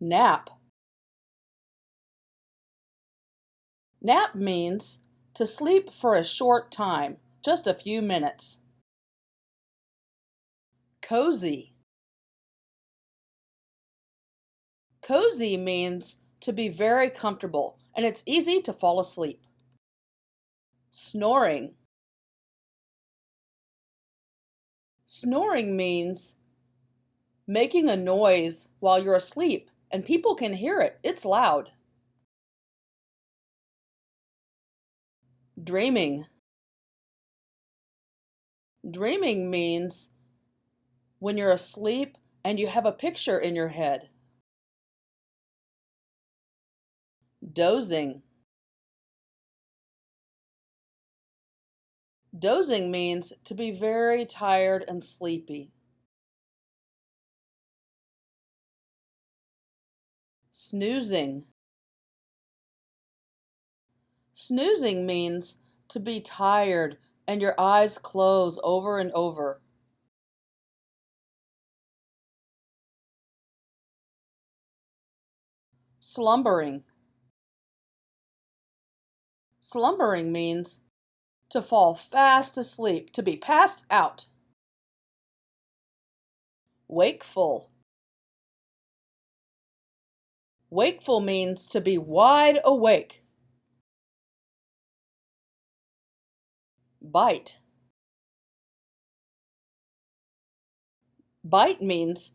Nap. Nap means to sleep for a short time, just a few minutes. Cozy. Cozy means to be very comfortable and it's easy to fall asleep. Snoring. Snoring means making a noise while you're asleep and people can hear it. It's loud. Dreaming. Dreaming means when you're asleep and you have a picture in your head. Dozing. Dozing means to be very tired and sleepy. Snoozing. Snoozing means to be tired and your eyes close over and over. Slumbering. Slumbering means to fall fast asleep, to be passed out. Wakeful. Wakeful means to be wide awake. Bite. Bite means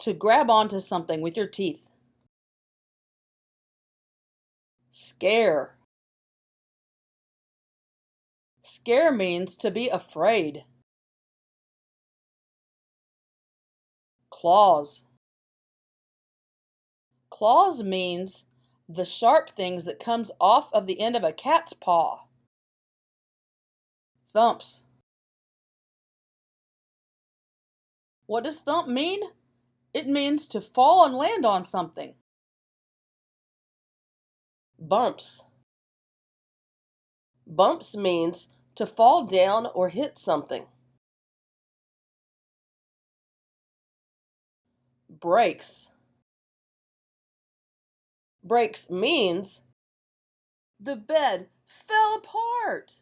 to grab onto something with your teeth. Scare. Scare means to be afraid. Claws. Claws means the sharp things that comes off of the end of a cat's paw. Thumps. What does thump mean? It means to fall and land on something. Bumps. Bumps means to fall down or hit something. Breaks. Breaks means the bed fell apart.